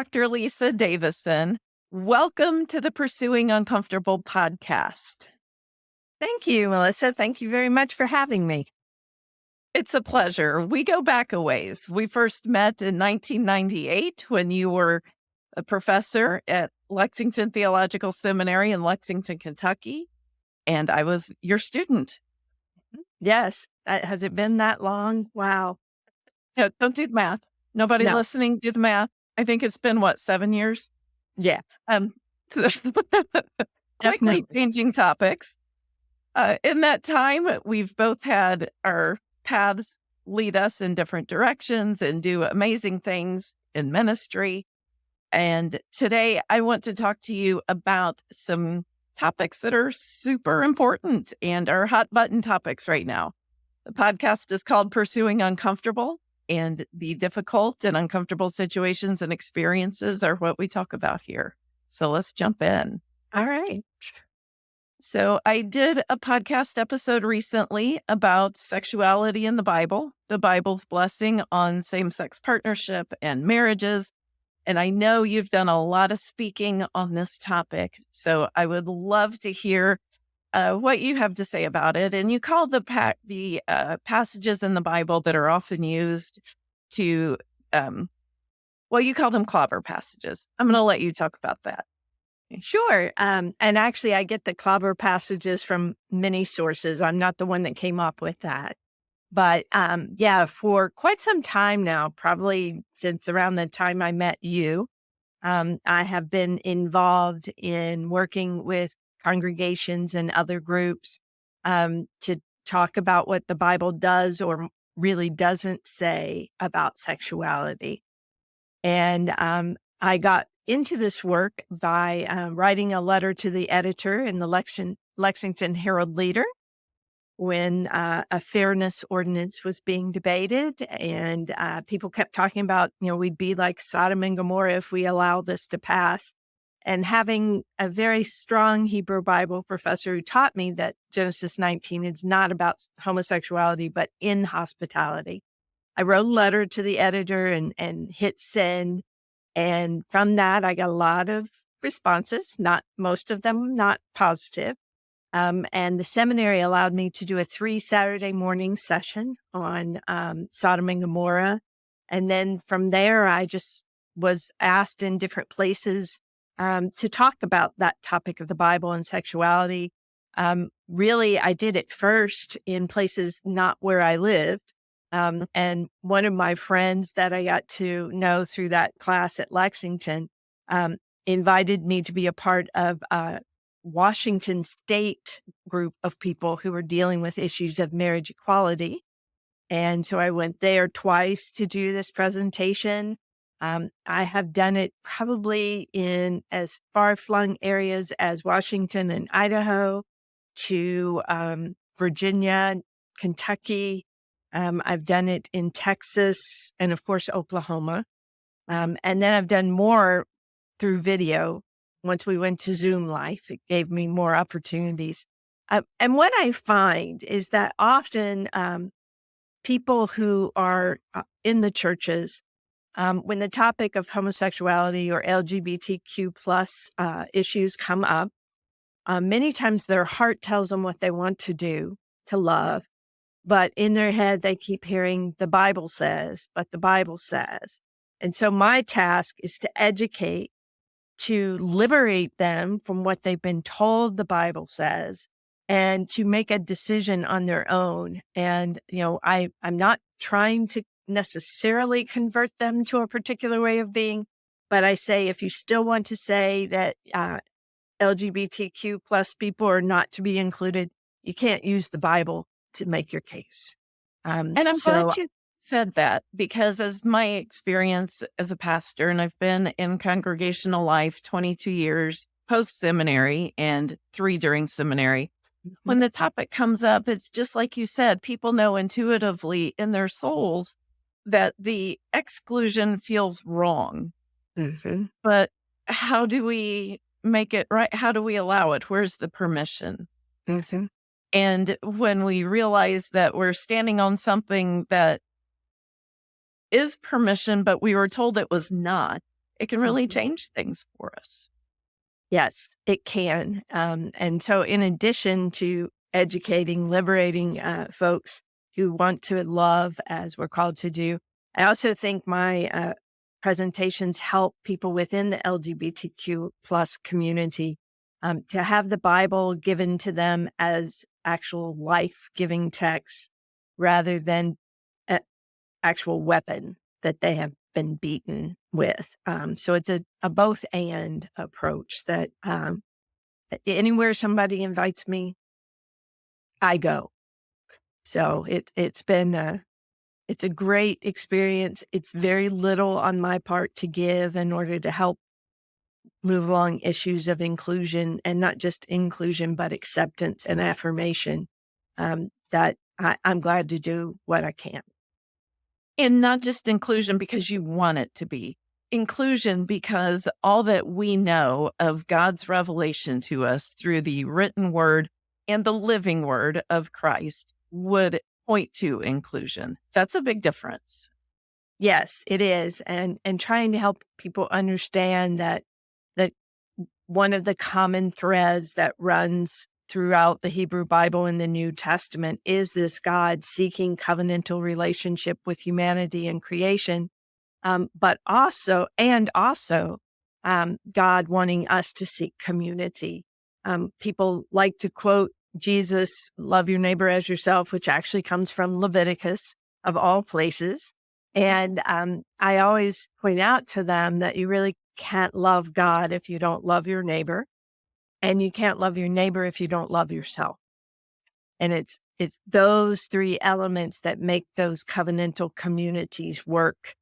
Dr. Lisa Davison. Welcome to the Pursuing Uncomfortable podcast. Thank you, Melissa. Thank you very much for having me. It's a pleasure. We go back a ways. We first met in 1998 when you were a professor at Lexington Theological Seminary in Lexington, Kentucky, and I was your student. Mm-hmm. Yes. Uh, has it been that long? Wow. Yeah, don't do the math. Nobody No. listening, do the math. I think it's been what, seven years? Yeah. Um, Definitely. changing topics. Uh, in that time, we've both had our paths lead us in different directions and do amazing things in ministry. And today, I want to talk to you about some topics that are super important and are hot button topics right now. The podcast is called Pursuing Uncomfortable, and the difficult and uncomfortable situations and experiences are what we talk about here. So let's jump in. All right. So, I did a podcast episode recently about sexuality in the Bible, the Bible's blessing on same sex partnership and marriages. And I know you've done a lot of speaking on this topic. So, I would love to hear uh, what you have to say about it. And you call the pa- the uh, passages in the Bible that are often used to, um, well, you call them clobber passages. I'm going to let you talk about that. Sure. Um, and actually, I get the clobber passages from many sources. I'm not the one that came up with that. But um, yeah, for quite some time now, probably since around the time I met you, um, I have been involved in working with congregations and other groups um, to talk about what the Bible does or really doesn't say about sexuality. And um, I got into this work by uh, writing a letter to the editor in the Lexington, Lexington Herald Leader when uh, a fairness ordinance was being debated. And uh, people kept talking about, you know, we'd be like Sodom and Gomorrah if we allow this to pass. And having a very strong Hebrew Bible professor who taught me that Genesis 19 is not about homosexuality, but in hospitality. I wrote a letter to the editor and, and hit send. And from that, I got a lot of responses, not most of them not positive. Um, and the seminary allowed me to do a three Saturday morning session on um, Sodom and Gomorrah. And then from there, I just was asked in different places um, to talk about that topic of the Bible and sexuality. Um, really, I did it first in places not where I lived. Um, and one of my friends that I got to know through that class at Lexington um, invited me to be a part of a Washington state group of people who were dealing with issues of marriage equality. And so I went there twice to do this presentation. Um, I have done it probably in as far flung areas as Washington and Idaho to um, Virginia, Kentucky, um, I've done it in Texas and, of course, Oklahoma. Um, and then I've done more through video. Once we went to Zoom Life, it gave me more opportunities. Uh, and what I find is that often um, people who are uh, in the churches, um, when the topic of homosexuality or LGBTQ plus uh, issues come up, uh, many times their heart tells them what they want to do to love but in their head they keep hearing the bible says but the bible says. And so my task is to educate to liberate them from what they've been told the bible says and to make a decision on their own and you know i i'm not trying to necessarily convert them to a particular way of being but i say if you still want to say that uh, lgbtq plus people are not to be included you can't use the bible to make your case. Um, and I'm so, glad you said that because, as my experience as a pastor, and I've been in congregational life 22 years post seminary and three during seminary. Mm-hmm. When the topic comes up, it's just like you said, people know intuitively in their souls that the exclusion feels wrong. Mm-hmm. But how do we make it right? How do we allow it? Where's the permission? Mm-hmm. And when we realize that we're standing on something that is permission, but we were told it was not, it can really mm-hmm. change things for us. Yes, it can. Um, and so, in addition to educating, liberating uh, folks who want to love as we're called to do, I also think my uh, presentations help people within the LGBTQ plus community um, to have the Bible given to them as actual life giving text rather than an actual weapon that they have been beaten with. Um, so it's a, a, both and approach that um, anywhere somebody invites me, I go. So it it's been a it's a great experience. It's very little on my part to give in order to help move along issues of inclusion and not just inclusion, but acceptance and affirmation. Um, that I, I'm glad to do what I can. And not just inclusion because you want it to be inclusion because all that we know of God's revelation to us through the written word and the living word of Christ would point to inclusion. That's a big difference. Yes, it is. And and trying to help people understand that that one of the common threads that runs throughout the Hebrew Bible and the New Testament is this God seeking covenantal relationship with humanity and creation, um, but also, and also, um, God wanting us to seek community. Um, people like to quote Jesus, love your neighbor as yourself, which actually comes from Leviticus of all places. And um, I always point out to them that you really can't love God if you don't love your neighbor. And you can't love your neighbor if you don't love yourself. And it's, it's those three elements that make those covenantal communities work.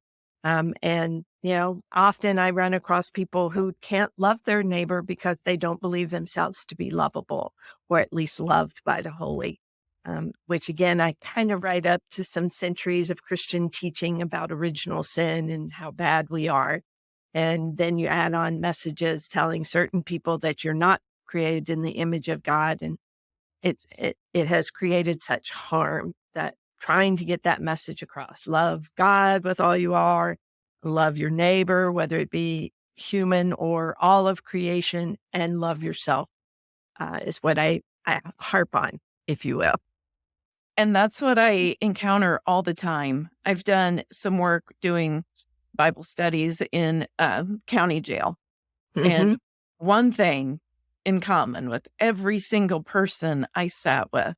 Um, and, you know, often I run across people who can't love their neighbor because they don't believe themselves to be lovable or at least loved by the holy. Um, which again, I kind of write up to some centuries of Christian teaching about original sin and how bad we are. And then you add on messages telling certain people that you're not created in the image of God. And it's, it, it has created such harm that trying to get that message across, love God with all you are, love your neighbor, whether it be human or all of creation and love yourself uh, is what I, I harp on, if you will. And that's what I encounter all the time. I've done some work doing Bible studies in uh, county jail. Mm-hmm. And one thing in common with every single person I sat with.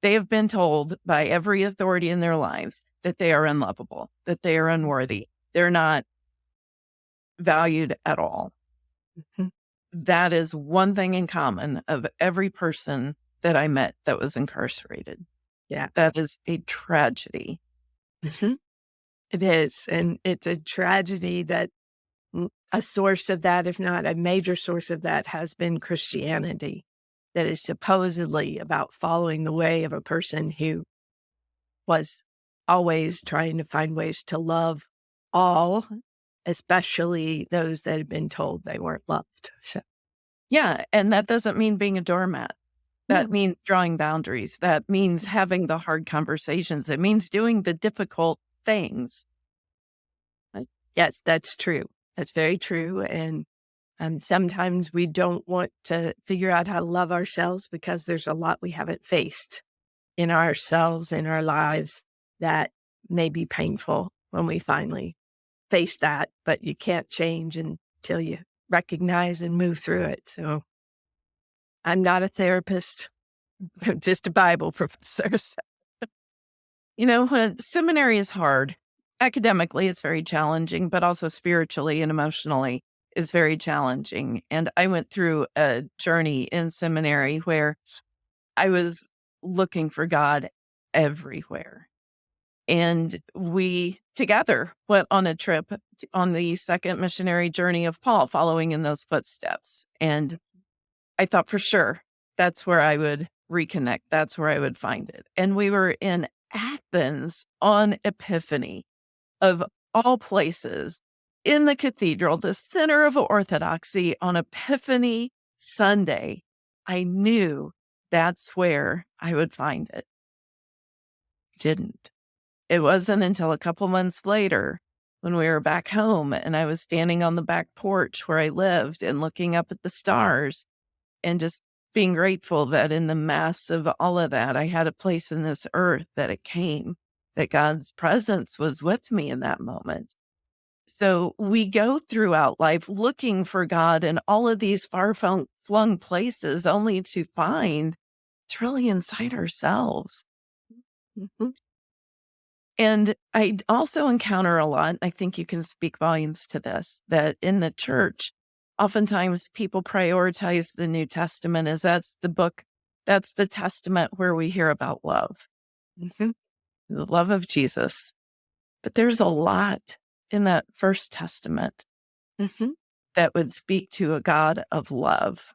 They have been told by every authority in their lives that they are unlovable, that they are unworthy, they're not valued at all. Mm-hmm. That is one thing in common of every person that I met that was incarcerated. Yeah. That is a tragedy. Mm-hmm. It is. And it's a tragedy that a source of that, if not a major source of that, has been Christianity, that is supposedly about following the way of a person who was always trying to find ways to love all, especially those that had been told they weren't loved. So, yeah. And that doesn't mean being a doormat. That no. means drawing boundaries. That means having the hard conversations. It means doing the difficult things. Yes, that's true. That's very true. And um, sometimes we don't want to figure out how to love ourselves because there's a lot we haven't faced in ourselves, in our lives that may be painful when we finally face that, but you can't change until you recognize and move through it. So I'm not a therapist, just a Bible professor. you know, when seminary is hard academically, it's very challenging, but also spiritually and emotionally is very challenging. And I went through a journey in seminary where I was looking for God everywhere. And we together went on a trip on the second missionary journey of Paul, following in those footsteps. And I thought for sure that's where I would reconnect. That's where I would find it. And we were in Athens on Epiphany of all places in the cathedral, the center of orthodoxy on Epiphany Sunday, I knew that's where I would find it. Didn't. It wasn't until a couple months later when we were back home and I was standing on the back porch where I lived and looking up at the stars and just being grateful that in the mass of all of that, I had a place in this earth that it came, that God's presence was with me in that moment. So we go throughout life looking for God in all of these far flung places only to find it's really inside ourselves. Mm-hmm. And I also encounter a lot, I think you can speak volumes to this, that in the church, oftentimes people prioritize the New Testament as that's the book, that's the testament where we hear about love, mm-hmm. the love of Jesus. But there's a lot in that first testament mm-hmm. that would speak to a God of love.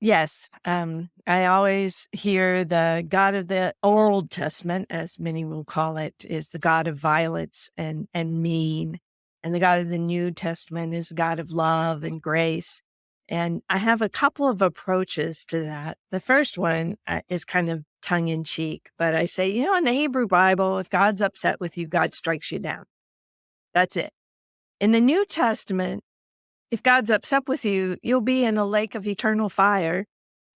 Yes. Um, I always hear the God of the Old Testament, as many will call it, is the God of violence and, and mean. And the God of the New Testament is God of love and grace. And I have a couple of approaches to that. The first one uh, is kind of tongue in cheek, but I say, you know, in the Hebrew Bible, if God's upset with you, God strikes you down. That's it. In the New Testament, if God's upset with you, you'll be in a lake of eternal fire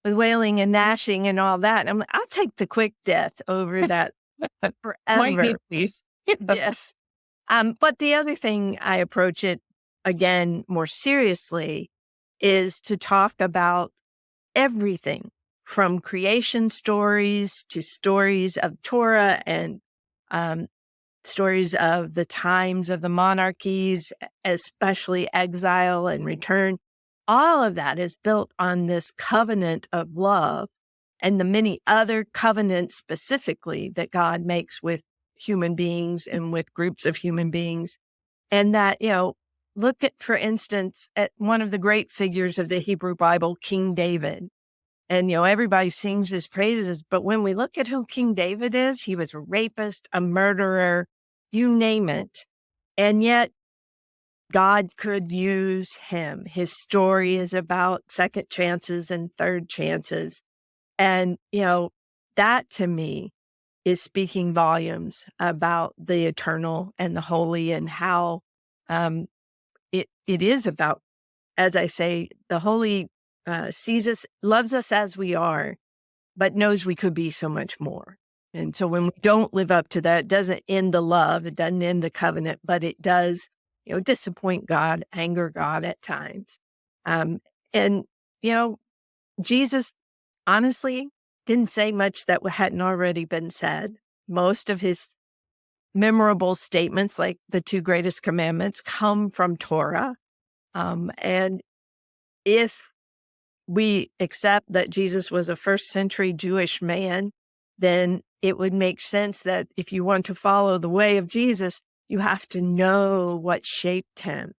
with wailing and gnashing and all that. And I'm like, I'll take the quick death over that forever. please. yes. Um, but the other thing I approach it again more seriously is to talk about everything from creation stories to stories of Torah and um, stories of the times of the monarchies, especially exile and return. All of that is built on this covenant of love and the many other covenants specifically that God makes with human beings and with groups of human beings. And that, you know, look at, for instance, at one of the great figures of the Hebrew Bible, King David. And, you know, everybody sings his praises. But when we look at who King David is, he was a rapist, a murderer, you name it. And yet God could use him. His story is about second chances and third chances. And, you know, that to me is speaking volumes about the eternal and the holy and how um, it it is about, as I say, the holy uh, sees us, loves us as we are, but knows we could be so much more. And so when we don't live up to that, it doesn't end the love, it doesn't end the covenant, but it does, you know, disappoint God, anger God at times. Um, and, you know, Jesus honestly didn't say much that hadn't already been said. Most of his memorable statements, like the two greatest commandments, come from Torah. Um, and if we accept that Jesus was a first century Jewish man, then it would make sense that if you want to follow the way of Jesus, you have to know what shaped him,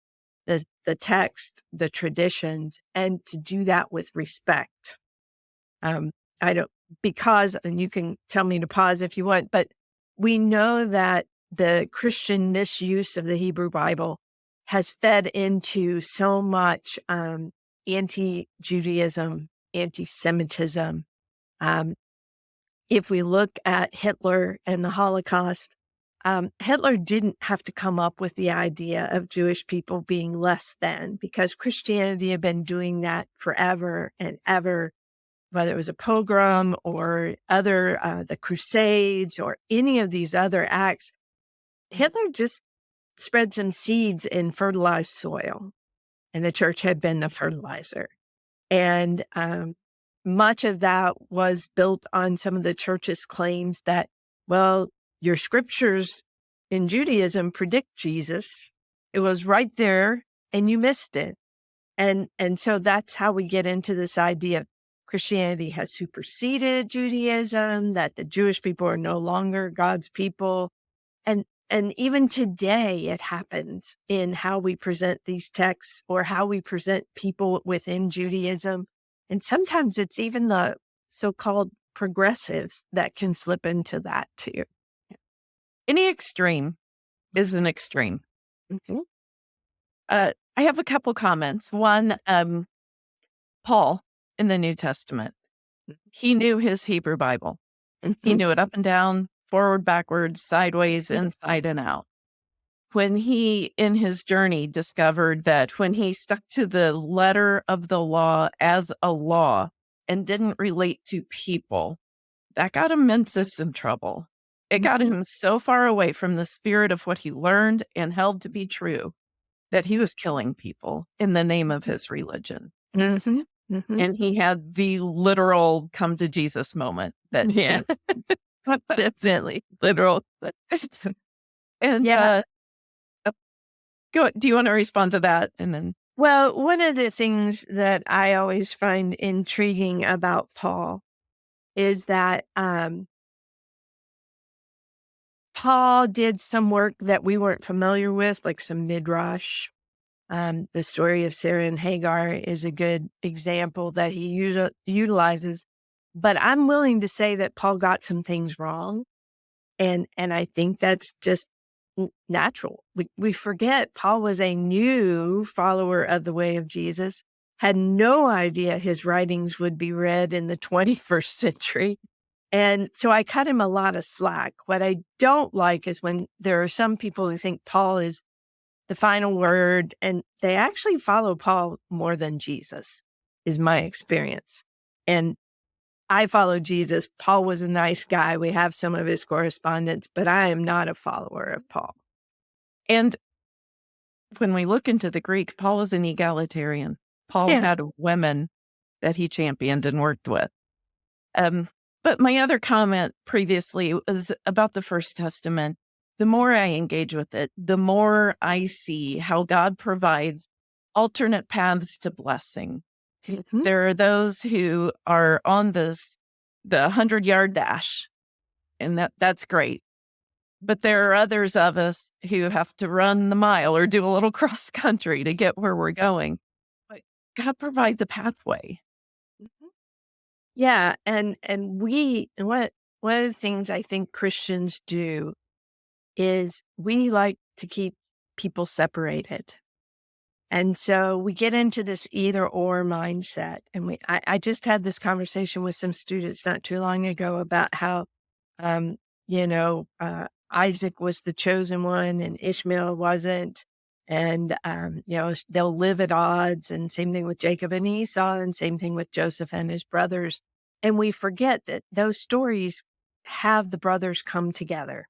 the, the text, the traditions, and to do that with respect. Um, I don't, because, and you can tell me to pause if you want, but we know that the Christian misuse of the Hebrew Bible has fed into so much um, anti Judaism, anti Semitism, um, if we look at Hitler and the Holocaust, um, Hitler didn't have to come up with the idea of Jewish people being less than because Christianity had been doing that forever and ever, whether it was a pogrom or other, uh, the Crusades or any of these other acts. Hitler just spread some seeds in fertilized soil, and the church had been the fertilizer. And um, much of that was built on some of the church's claims that, well, your scriptures in Judaism predict Jesus. It was right there and you missed it. And, and so that's how we get into this idea of Christianity has superseded Judaism, that the Jewish people are no longer God's people. And, and even today it happens in how we present these texts or how we present people within Judaism. And sometimes it's even the so called progressives that can slip into that too. Any extreme is an extreme. Mm-hmm. Uh, I have a couple comments. One, um, Paul in the New Testament, he knew his Hebrew Bible. Mm-hmm. He knew it up and down, forward, backwards, sideways, inside and out. when he, in his journey, discovered that when he stuck to the letter of the law as a law and didn't relate to people, that got him in system trouble. It got him so far away from the spirit of what he learned and held to be true that he was killing people in the name of his religion. Mm-hmm. Mm-hmm. And he had the literal come to Jesus moment that Yeah. Definitely. literal. and Yeah. uh, uh, go. Do you want to respond to that? And then Well, one of the things that I always find intriguing about Paul is that um, Paul did some work that we weren't familiar with, like some midrash. Um, the story of Sarah and Hagar is a good example that he usu- utilizes. But I'm willing to say that Paul got some things wrong, and and I think that's just natural. We we forget Paul was a new follower of the way of Jesus, had no idea his writings would be read in the 21st century. And so I cut him a lot of slack. What I don't like is when there are some people who think Paul is the final word and they actually follow Paul more than Jesus, is my experience. And I follow Jesus. Paul was a nice guy. We have some of his correspondence, but I am not a follower of Paul. and when we look into the Greek, Paul was an egalitarian. Paul Yeah. had women that he championed and worked with. Um, but my other comment previously was about the First Testament. The more I engage with it, the more I see how God provides alternate paths to blessing. Mhm. There are those who are on this the 100-yard dash, and that that's great. But there are others of us who have to run the mile or do a little cross country to get where we're going. But God provides a pathway. Yeah, and and we and what one of the things I think Christians do is we like to keep people separated. And so we get into this either or mindset. And we I, I just had this conversation with some students not too long ago about how um, you know, uh, Isaac was the chosen one and Ishmael wasn't. And um, you know, they'll live at odds, and same thing with Jacob and Esau, and same thing with Joseph and his brothers. And we forget that those stories have the brothers come together.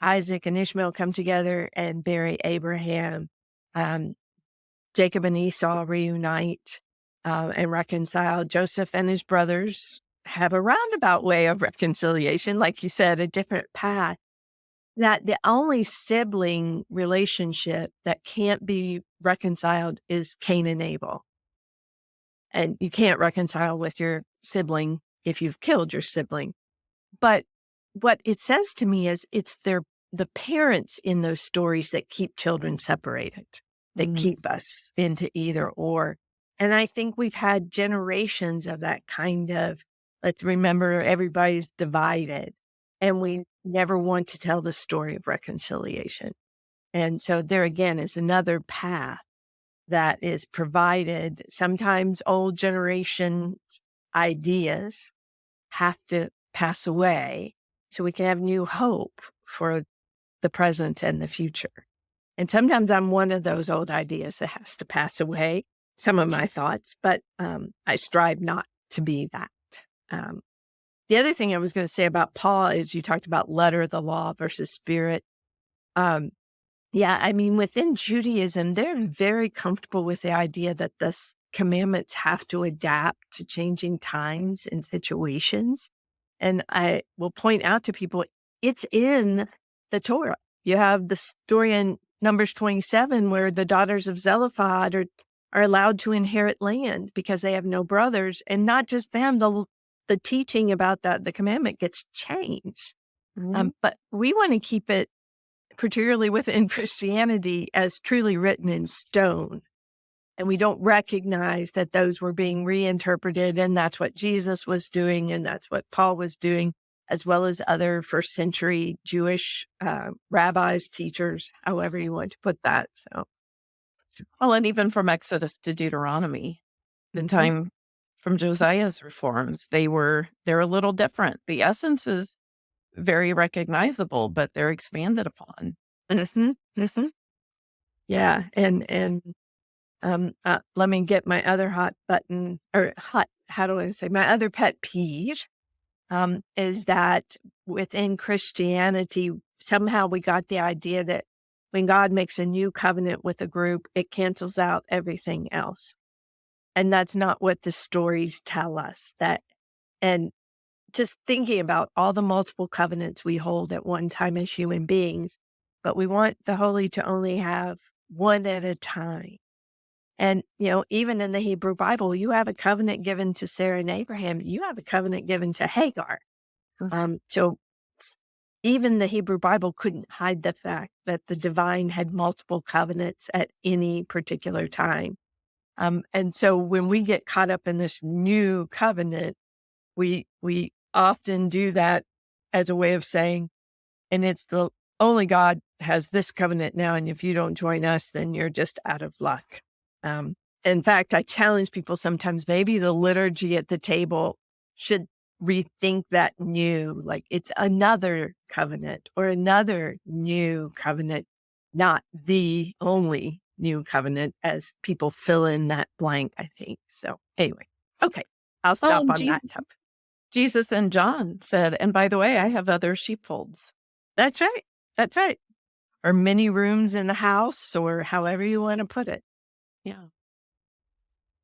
Isaac and Ishmael come together and bury Abraham. Um, Jacob and Esau reunite uh, and reconcile. Joseph and his brothers have a roundabout way of reconciliation, like you said, a different path. That the only sibling relationship that can't be reconciled is Cain and Abel. And you can't reconcile with your sibling if you've killed your sibling. But what it says to me is it's their the parents in those stories that keep children separated, that Mm. keep us into either or. And I think we've had generations of that kind of let's remember everybody's divided and we never want to tell the story of reconciliation. And so there again is another path that is provided. Sometimes old generation ideas have to pass away so we can have new hope for the present and the future. And sometimes I'm one of those old ideas that has to pass away, some of my thoughts, but um, I strive not to be that. Um, the other thing I was going to say about Paul is you talked about letter of the law versus spirit. Um, yeah, I mean, within Judaism, they're very comfortable with the idea that the commandments have to adapt to changing times and situations. And I will point out to people, it's in the Torah. You have the story in Numbers 27 where the daughters of Zelophehad are, are allowed to inherit land because they have no brothers. And not just them, the, the teaching about that, the commandment gets changed. Um, but we want to keep it, particularly within Christianity, as truly written in stone. And we don't recognize that those were being reinterpreted. And that's what Jesus was doing. And that's what Paul was doing, as well as other first century Jewish uh, rabbis, teachers, however you want to put that. So, Well, and even from Exodus to Deuteronomy, the Mhm. time from Josiah's reforms, they were they're a little different. The essence is very recognizable, but they're expanded upon. Mhm. Mm-hmm. Yeah. And, and, um, uh, let me get my other hot button or hot, how do I say my other pet peeve? Um, is that within Christianity, somehow we got the idea that when God makes a new covenant with a group, it cancels out everything else. And that's not what the stories tell us that. And just thinking about all the multiple covenants we hold at one time as human beings, but we want the holy to only have one at a time. And, you know, even in the Hebrew Bible, you have a covenant given to Sarah and Abraham, you have a covenant given to Hagar. Mm-hmm. Um, so even the Hebrew Bible couldn't hide the fact that the divine had multiple covenants at any particular time. Um, and so when we get caught up in this new covenant, we we often do that as a way of saying, and it's the only God has this covenant now, and if you don't join us, then you're just out of luck. Um, in fact, I challenge people sometimes. Maybe the liturgy at the table should rethink that new, like it's another covenant or another new covenant, not the only new covenant as people fill in that blank, I think. So anyway, okay, I'll stop on Jesus, that topic. Jesus and John said, and by the way, I have other sheepfolds. That's right. That's right. Or many rooms in the house or however you want to put it. Yeah.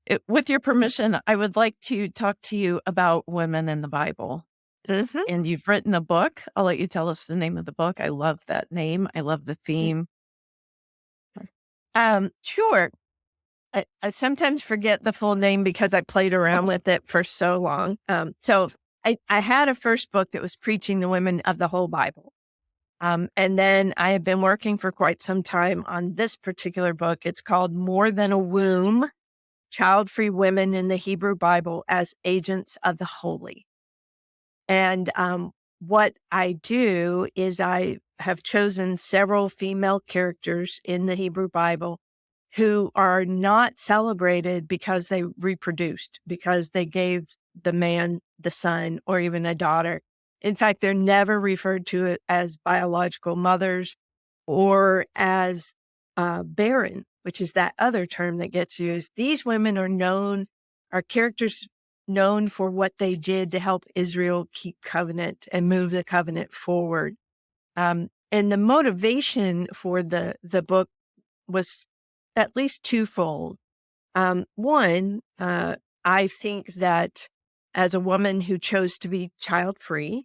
It, with your permission, I would like to talk to you about women in the Bible. Mm-hmm. And you've written a book. I'll let you tell us the name of the book. I love that name. I love the theme. Um, sure. I, I, sometimes forget the full name because I played around with it for so long. Um, so I, I had a first book that was preaching the women of the whole Bible. Um, and then I have been working for quite some time on this particular book. It's called More Than a Womb child free women in the Hebrew Bible as agents of the holy. And um, what I do is I have chosen several female characters in the Hebrew Bible who are not celebrated because they reproduced, because they gave the man the son or even a daughter. In fact, they're never referred to as biological mothers or as uh, barren which is that other term that gets used. These women are known, are characters known for what they did to help Israel keep covenant and move the covenant forward. Um, and the motivation for the the book was at least twofold. Um, one, uh, I think that as a woman who chose to be child free,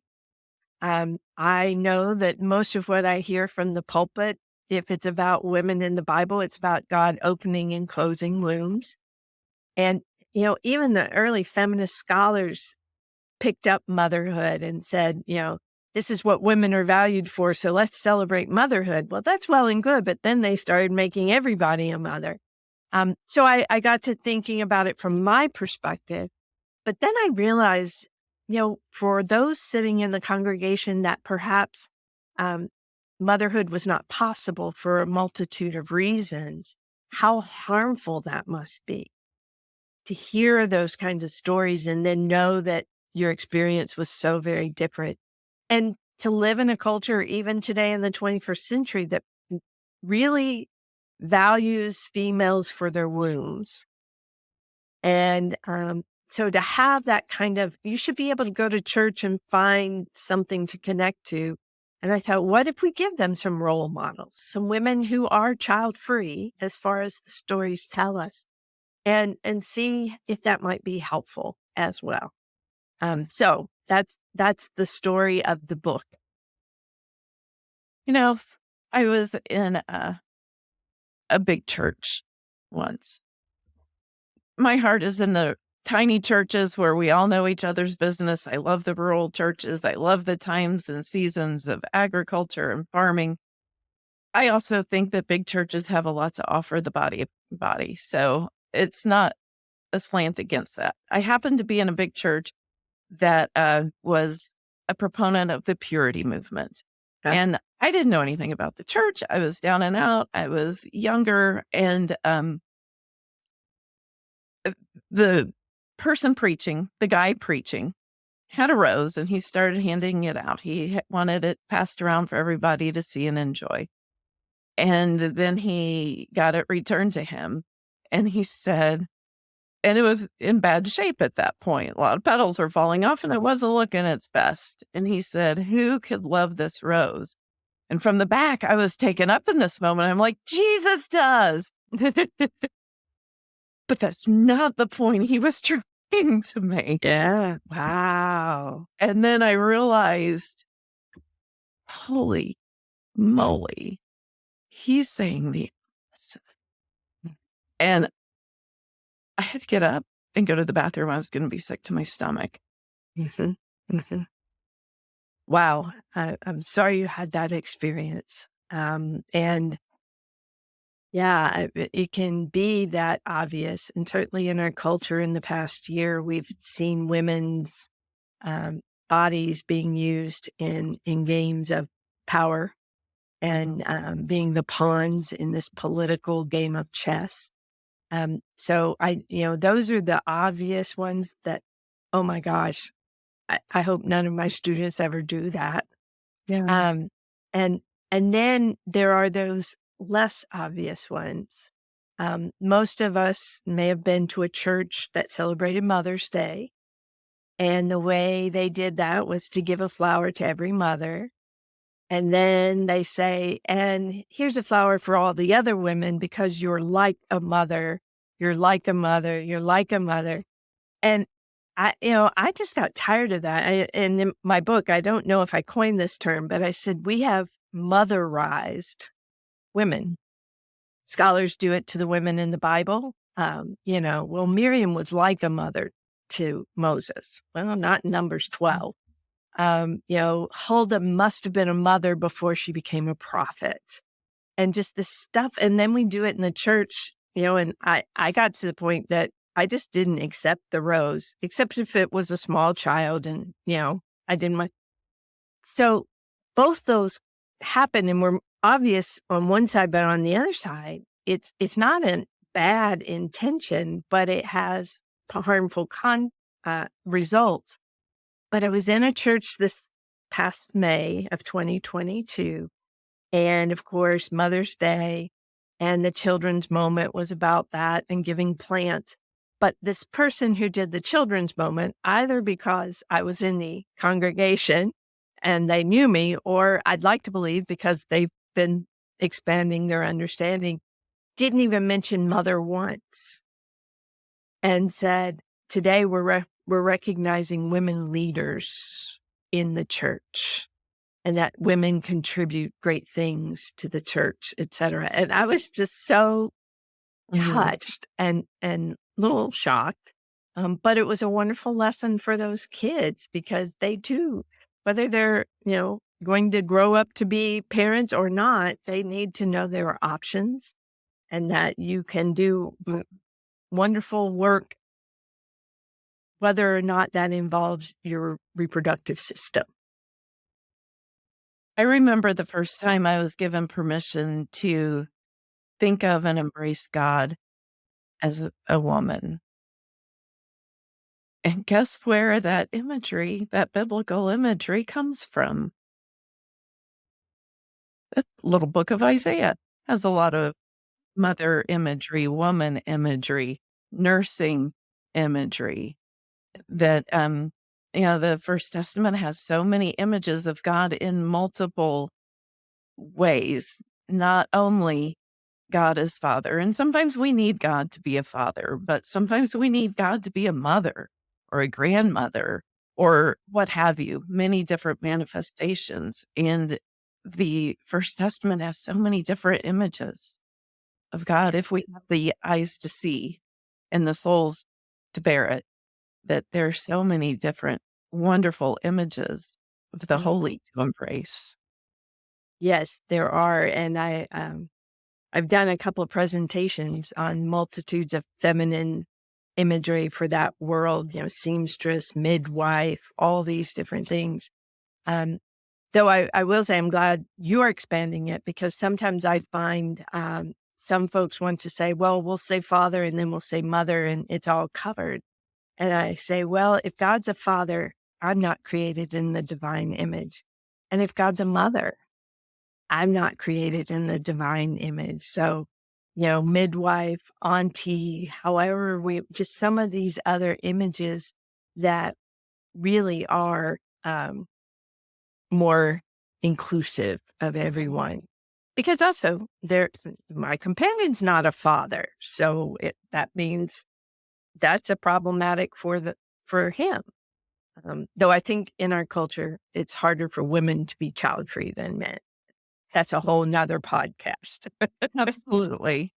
um, I know that most of what I hear from the pulpit if it's about women in the Bible, it's about God opening and closing wombs. And, you know, even the early feminist scholars picked up motherhood and said, you know, this is what women are valued for. So let's celebrate motherhood. Well, that's well and good. But then they started making everybody a mother. Um, so I, I got to thinking about it from my perspective. But then I realized, you know, for those sitting in the congregation that perhaps um, motherhood was not possible for a multitude of reasons, how harmful that must be to hear those kinds of stories and then know that your experience was so very different. And to live in a culture, even today in the 21st century, that really values females for their wombs. And um, so to have that kind of, you should be able to go to church and find something to connect to and I thought, what if we give them some role models, some women who are child free as far as the stories tell us and, and see if that might be helpful as well. Um, so that's, that's the story of the book. You know, I was in a, a big church once. My heart is in the tiny churches where we all know each other's business. I love the rural churches. I love the times and seasons of agriculture and farming. I also think that big churches have a lot to offer the body body. So it's not a slant against that. I happen to be in a big church that uh, was a proponent of the purity movement. Okay. And I didn't know anything about the church. I was down and out. I was younger and um uh, the person preaching, the guy preaching, had a rose and he started handing it out. He wanted it passed around for everybody to see and enjoy. And then he got it returned to him. And he said, and it was in bad shape at that point. A lot of petals were falling off and it wasn't looking its best. And he said, Who could love this rose? And from the back, I was taken up in this moment. I'm like, Jesus does. but that's not the point he was trying to make. Yeah. Wow. And then I realized, holy moly, he's saying the opposite. And I had to get up and go to the bathroom. I was going to be sick to my stomach. Mm-hmm. Mm-hmm. Wow. I, am sorry you had that experience. Um, and yeah, it, it can be that obvious. And certainly in our culture in the past year, we've seen women's um, bodies being used in, in games of power and um, being the pawns in this political game of chess. Um, so I, you know, those are the obvious ones that, oh my gosh, I, I hope none of my students ever do that. Yeah. Um, and, and then there are those less obvious ones. Um, most of us may have been to a church that celebrated Mother's Day. And the way they did that was to give a flower to every mother. And then they say, and here's a flower for all the other women because you're like a mother. You're like a mother. You're like a mother. And I, you know, I just got tired of that. I, and in my book, I don't know if I coined this term, but I said we have motherized women. Scholars do it to the women in the Bible. Um, you know, well, Miriam was like a mother to Moses. Well, not Numbers 12 um, you know, Huldah must have been a mother before she became a prophet. And just the stuff. And then we do it in the church, you know, and I, I got to the point that I just didn't accept the rose, except if it was a small child and, you know, I didn't want. So both those happen and were obvious on one side, but on the other side, it's, it's not a bad intention, but it has harmful con, uh, results but I was in a church this past May of 2022. And of course, Mother's Day and the children's moment was about that and giving plants. But this person who did the children's moment, either because I was in the congregation and they knew me, or I'd like to believe because they've been expanding their understanding, didn't even mention mother once and said, Today we're re- we're recognizing women leaders in the church and that women contribute great things to the church, et cetera. And I was just so mm-hmm. touched and, and a little shocked. Um, but it was a wonderful lesson for those kids because they too, whether they're, you know, going to grow up to be parents or not, they need to know there are options and that you can do wonderful work whether or not that involves your reproductive system. I remember the first time I was given permission to think of and embrace God as a, woman. And guess where that imagery, that biblical imagery comes from? The little book of Isaiah has a lot of mother imagery, woman imagery, nursing imagery that um you know the first testament has so many images of god in multiple ways. Not only god as father and sometimes we need god to be a father but sometimes we need god to be a mother or a grandmother or what have you many different manifestations and the first testament has so many different images of god if we have the eyes to see and the souls to bear it that there are so many different wonderful images of the mm-hmm. holy to embrace. Yes, there are. And I, um, I've done a couple of presentations on multitudes of feminine imagery for that world, you know, seamstress, midwife, all these different things. Um, though I, I will say I'm glad you are expanding it because sometimes I find um, some folks want to say, well, we'll say father and then we'll say mother and it's all covered. And I say, well, if God's a father, I'm not created in the divine image. And if God's a mother, I'm not created in the divine image. So, you know, midwife, auntie, however we just some of these other images that really are um, more inclusive of everyone. Because also there my companion's not a father. So it that means that's a problematic for the for him. Um, though I think in our culture, it's harder for women to be child free than men. That's a whole nother podcast. Absolutely.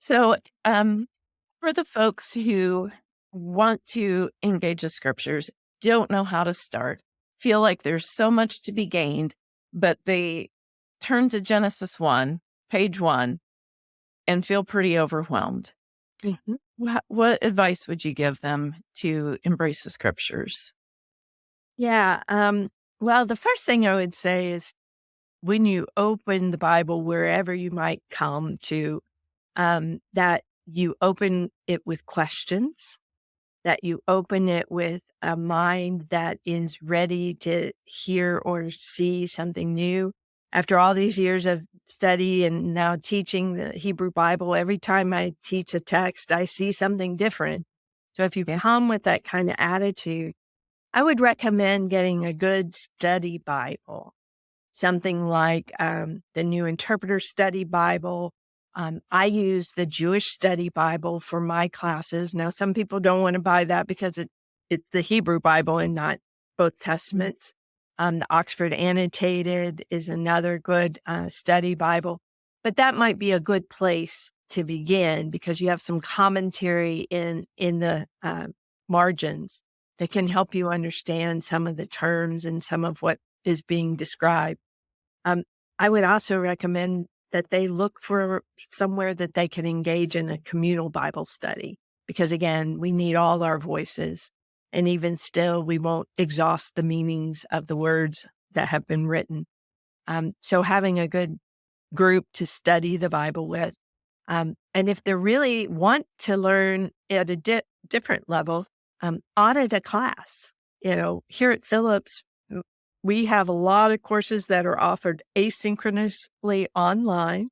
So, um, for the folks who want to engage the scriptures, don't know how to start, feel like there's so much to be gained, but they turn to Genesis 1, page 1, and feel pretty overwhelmed. Mm-hmm. What, what advice would you give them to embrace the scriptures? Yeah. Um, well, the first thing I would say is when you open the Bible, wherever you might come to, um, that you open it with questions, that you open it with a mind that is ready to hear or see something new. After all these years of study and now teaching the Hebrew Bible, every time I teach a text, I see something different. So if you come with that kind of attitude, I would recommend getting a good study Bible, something like um, the New Interpreter Study Bible. Um, I use the Jewish Study Bible for my classes. Now, some people don't want to buy that because it, it's the Hebrew Bible and not both mm-hmm. Testaments. Um, the Oxford Annotated is another good uh, study Bible, but that might be a good place to begin because you have some commentary in in the uh, margins that can help you understand some of the terms and some of what is being described. Um, I would also recommend that they look for somewhere that they can engage in a communal Bible study because again, we need all our voices and even still, we won't exhaust the meanings of the words that have been written. Um, so having a good group to study the Bible with. Um, and if they really want to learn at a di- different level, um, audit the class. You know, here at Phillips, we have a lot of courses that are offered asynchronously online.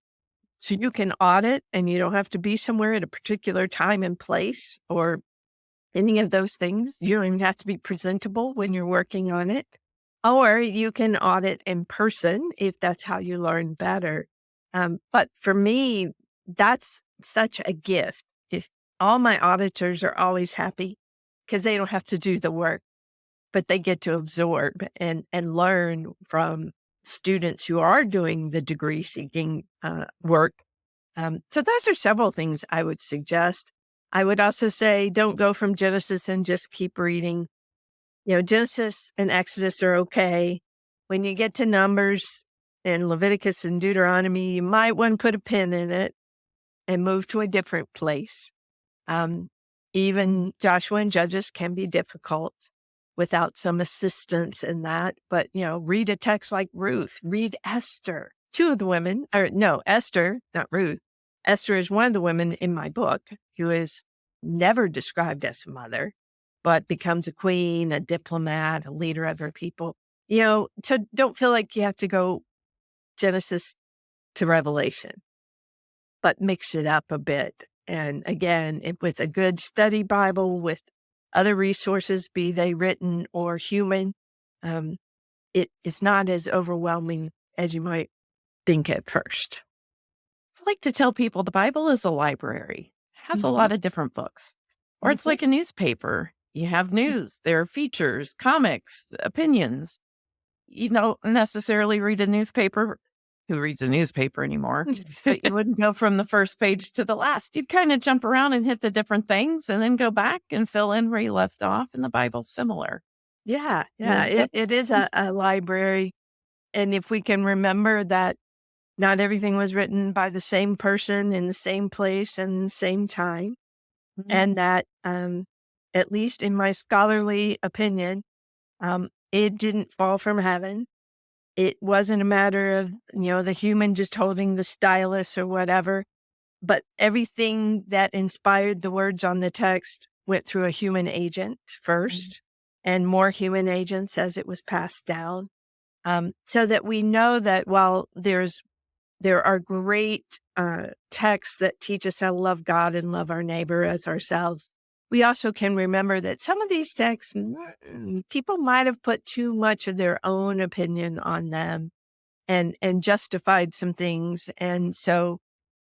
So you can audit and you don't have to be somewhere at a particular time and place or any of those things. You don't even have to be presentable when you're working on it. Or you can audit in person if that's how you learn better. Um, but for me, that's such a gift. If all my auditors are always happy because they don't have to do the work, but they get to absorb and, and learn from students who are doing the degree seeking uh, work. Um, so those are several things I would suggest. I would also say don't go from Genesis and just keep reading. You know, Genesis and Exodus are okay. When you get to Numbers and Leviticus and Deuteronomy, you might want to put a pin in it and move to a different place. Um, even Joshua and Judges can be difficult without some assistance in that. But, you know, read a text like Ruth, read Esther. Two of the women, or no, Esther, not Ruth, Esther is one of the women in my book who is never described as a mother, but becomes a queen, a diplomat, a leader of her people. You know, so don't feel like you have to go Genesis to Revelation, but mix it up a bit. And again, it, with a good study Bible, with other resources, be they written or human, um, it, it's not as overwhelming as you might think at first I like to tell people the Bible is a library, it has mm-hmm. a lot of different books, or mm-hmm. it's like a newspaper. You have mm. news, there are features, comics, opinions. You don't necessarily read a newspaper. Who reads a newspaper anymore? but you wouldn't go from the first page to the last. You'd kind of jump around and hit the different things and then go back and fill in where you left off. And the Bible's similar. Yeah, yeah, yeah it, it is a, a library. And if we can remember that not everything was written by the same person in the same place and the same time. Mm-hmm. And that, um, at least in my scholarly opinion, um, it didn't fall from heaven. It wasn't a matter of, you know, the human just holding the stylus or whatever, but everything that inspired the words on the text went through a human agent 1st mm-hmm. and more human agents as it was passed down. Um, so that we know that while there's there are great uh, texts that teach us how to love God and love our neighbor as ourselves, we also can remember that some of these texts, mm, people might have put too much of their own opinion on them and, and justified some things. And so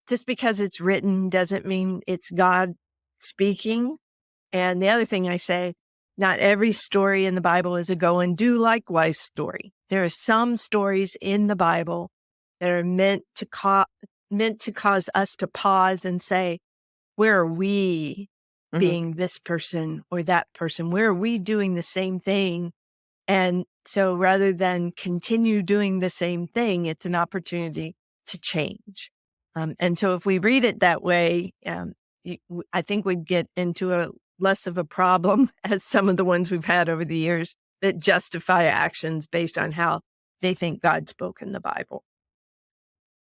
just because it's written doesn't mean it's God speaking. And the other thing I say, not every story in the Bible is a go and do likewise story. There are some stories in the Bible that are meant to meant to cause us to pause and say, where are we mm-hmm. being this person or that person? Where are we doing the same thing? And so rather than continue doing the same thing, it's an opportunity to change. Um, and so if we read it that way, um, I think we'd get into a less of a problem as some of the ones we've had over the years that justify actions based on how they think God spoke in the Bible.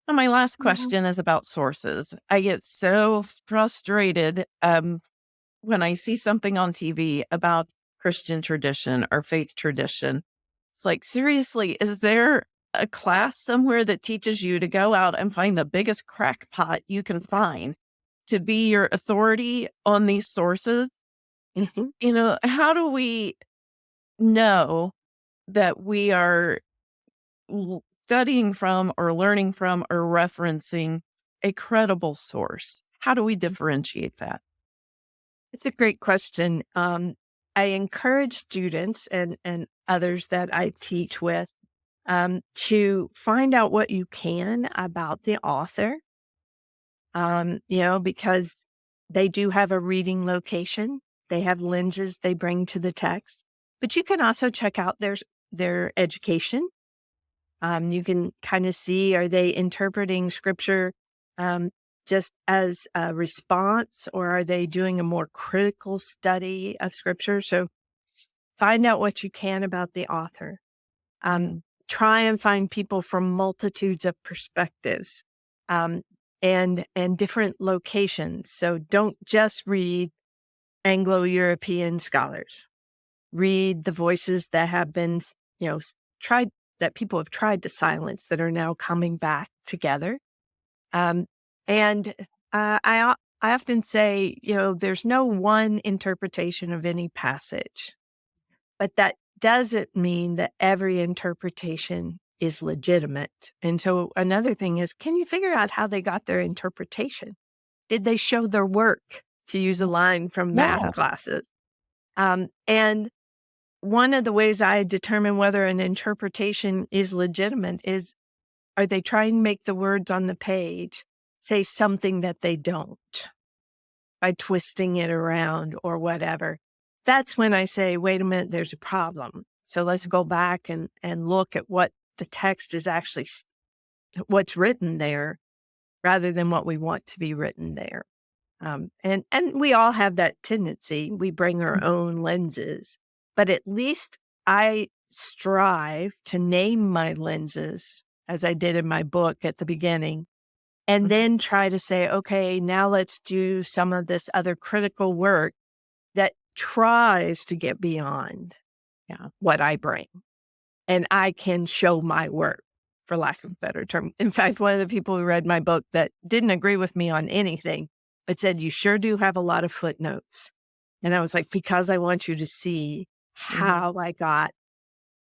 And my last mm-hmm. question mm-hmm. is about sources. I get so frustrated um, when I see something on TV about Christian tradition or faith tradition. It's like, seriously, is there a class somewhere that teaches you to go out and find the biggest crackpot you can find to be your authority on these sources? Mm-hmm. You know, how do we know that we are studying from or learning from or referencing a credible source? How do we differentiate that? It's a great question. Um, I encourage students and, and others that I teach with um, to find out what you can about the author. Um, you know, because they do have a reading location. They have lenses they bring to the text, but you can also check out their, their education. Um, you can kind of see, are they interpreting scripture um, just as a response or are they doing a more critical study of scripture? So find out what you can about the author. Um, try and find people from multitudes of perspectives um, and and different locations. So don't just read Anglo-European scholars. Read the voices that have been, you know, tried that people have tried to silence that are now coming back together. Um, and uh, I, I often say, you know, there's no one interpretation of any passage, but that doesn't mean that every interpretation is legitimate. And so another thing is, can you figure out how they got their interpretation? Did they show their work, to use a line from math yeah. classes? Um, and one of the ways I determine whether an interpretation is legitimate is are they trying to make the words on the page say something that they don't by twisting it around or whatever. That's when I say, wait a minute, there's a problem. So let's go back and, and look at what the text is actually, what's written there rather than what we want to be written there. Um, and, and we all have that tendency. We bring our mm-hmm. own lenses, but at least I strive to name my lenses as I did in my book at the beginning and mm-hmm. then try to say, okay, now let's do some of this other critical work that tries to get beyond yeah, what I bring. And I can show my work, for lack of a better term. In fact, one of the people who read my book that didn't agree with me on anything, but said, You sure do have a lot of footnotes. And I was like, Because I want you to see mm-hmm. how. I got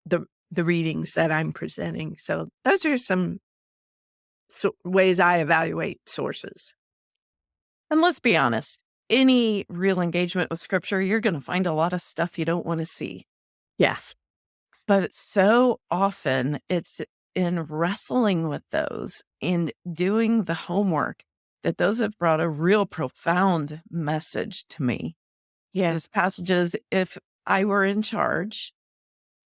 the the readings that I'm presenting. So those are some so ways I evaluate sources. And let's be honest, any real engagement with scripture, you're going to find a lot of stuff you don't want to see. Yeah. But so often it's in wrestling with those and doing the homework that those have brought a real profound message to me. Yeah. Those passages, if I were in charge,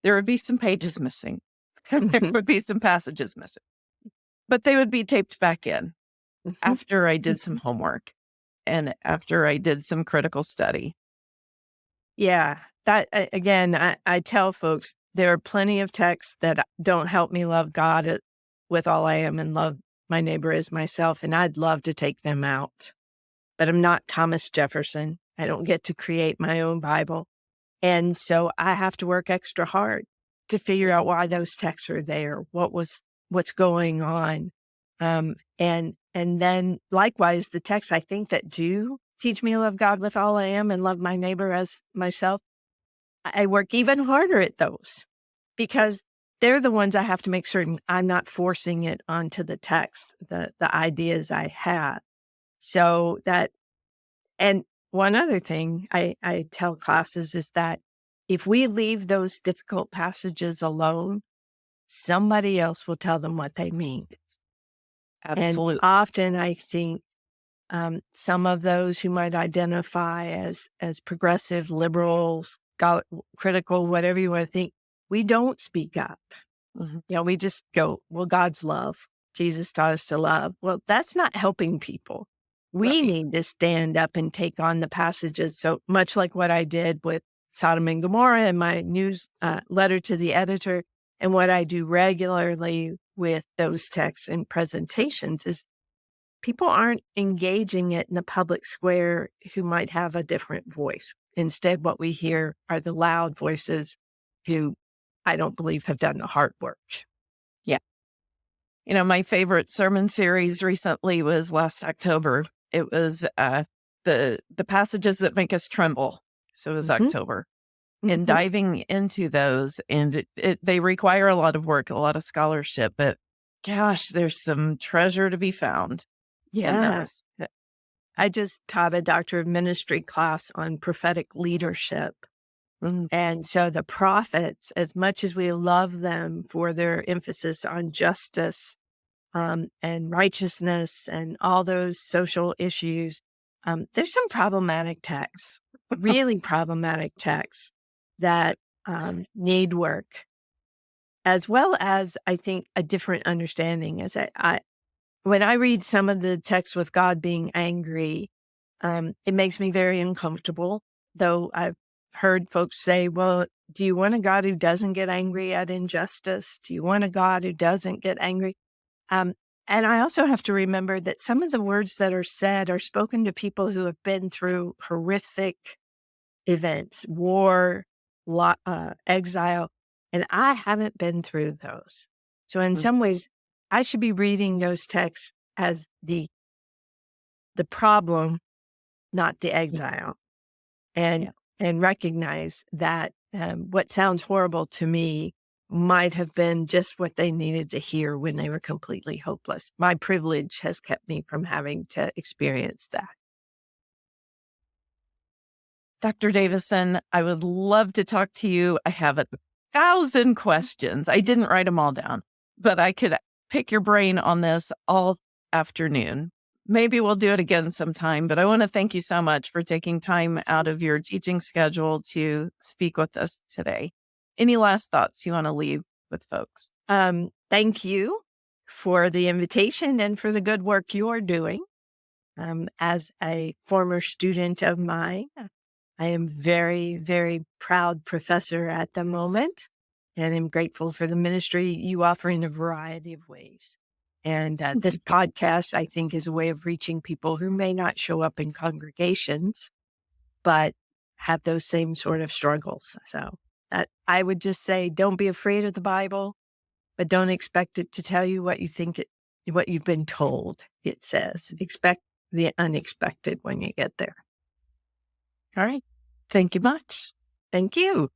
there would be some pages missing. there mm-hmm. would be some passages missing but they would be taped back in mm-hmm. after I did some mm-hmm. homework and after I did some critical study. Yeah. That again, I, I tell folks there are plenty of texts that don't help me love God with all I am and love my neighbor as myself. And I'd love to take them out, but I'm not Thomas Jefferson. I don't get to create my own Bible. And so I have to work extra hard to figure out why those texts are there, what was what's going on. Um, and and then likewise the texts I think that do teach me to love God with all I am and love my neighbor as myself. I work even harder at those because they're the ones I have to make certain I'm not forcing it onto the text, the the ideas I have. So that and one other thing I, I tell classes is that if we leave those difficult passages alone, somebody else will tell them what they mean. Absolutely. And often I think um, some of those who might identify as as progressive, liberals, critical, whatever you want to think, we don't speak up. Mm-hmm. You know, we just go, well, God's love. Jesus taught us to love. Well, that's not helping people. We right. need to stand up and take on the passages. So much like what I did with Sodom and Gomorrah in my news uh, letter to the editor, and what I do regularly with those texts and presentations is people aren't engaging it in the public square who might have a different voice. Instead, what we hear are the loud voices who I don't believe have done the hard work. Yeah. You know, my favorite sermon series recently was last October it was uh, the the passages that make us tremble. So it was mm-hmm. October. Mm-hmm. And diving into those, and it, it, they require a lot of work, a lot of scholarship, but gosh, there's some treasure to be found. Yeah. I just taught a doctor of ministry class on prophetic leadership. Mm. And so the prophets, as much as we love them for their emphasis on justice um, and righteousness and all those social issues, um, there's some problematic texts, really problematic texts that um, need work, as well as I think a different understanding. As I, I when I read some of the texts with God being angry, um, it makes me very uncomfortable. Though I've heard folks say, "Well, do you want a God who doesn't get angry at injustice? Do you want a God who doesn't get angry?" Um, and I also have to remember that some of the words that are said are spoken to people who have been through horrific events, war, uh, exile, and I haven't been through those. So in mm-hmm. some ways, I should be reading those texts as the the problem, not the exile, and yeah. and recognize that um, what sounds horrible to me might have been just what they needed to hear when they were completely hopeless. My privilege has kept me from having to experience that. Dr. Davison, I would love to talk to you. I have a thousand questions. I didn't write them all down, but I could pick your brain on this all afternoon. Maybe we'll do it again sometime, but I want to thank you so much for taking time out of your teaching schedule to speak with us today. Any last thoughts you want to leave with folks? Um, thank you for the invitation and for the good work you're doing. Um, as a former student of mine, I am very, very proud professor at the moment and I'm grateful for the ministry you offer in a variety of ways. And uh, this podcast, I think, is a way of reaching people who may not show up in congregations, but have those same sort of struggles. So I would just say, don't be afraid of the Bible, but don't expect it to tell you what you think it, what you've been told. It says, expect the unexpected when you get there. All right. Thank you much. Thank you.